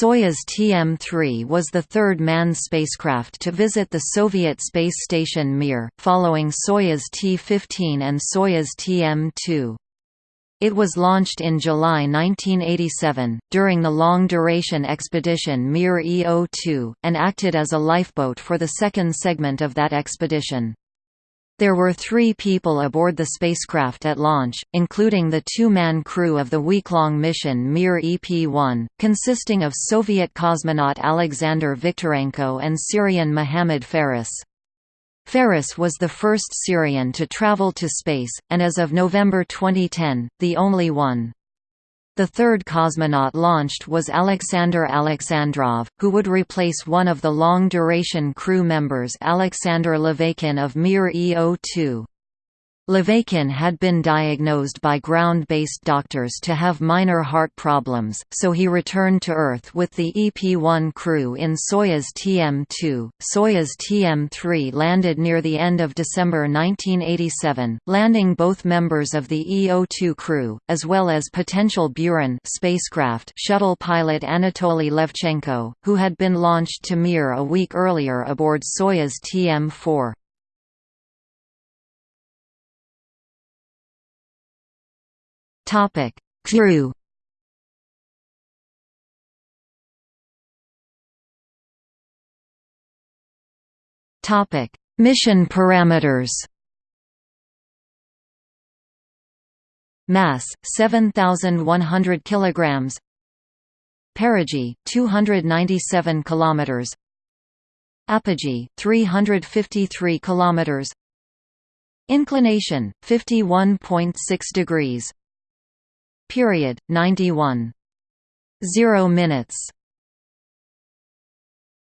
Soyuz TM-3 was the third manned spacecraft to visit the Soviet space station Mir, following Soyuz T-15 and Soyuz TM-2. It was launched in July 1987, during the long-duration expedition Mir EO-2, and acted as a lifeboat for the second segment of that expedition. There were three people aboard the spacecraft at launch, including the two-man crew of the week-long mission Mir EP-1, consisting of Soviet cosmonaut Alexander Viktorenko and Syrian Mohammad Faris. Faris was the first Syrian to travel to space, and as of November 2010, the only one. The third cosmonaut launched was Alexander Alexandrov, who would replace one of the long-duration crew members Alexander Laveykin of Mir EO2. Laveykin had been diagnosed by ground-based doctors to have minor heart problems, so he returned to Earth with the EP-1 crew in Soyuz TM-2. Soyuz TM-3 landed near the end of December 1987, landing both members of the EO-2 crew, as well as potential Buran spacecraft shuttle pilot Anatoly Levchenko, who had been launched to Mir a week earlier aboard Soyuz TM-4. Topic: Crew. Topic: Mission parameters. Mass 7100 kilograms. Perigee 297 kilometers. Apogee 353 kilometers. Inclination 51.6 degrees period 91 0 minutes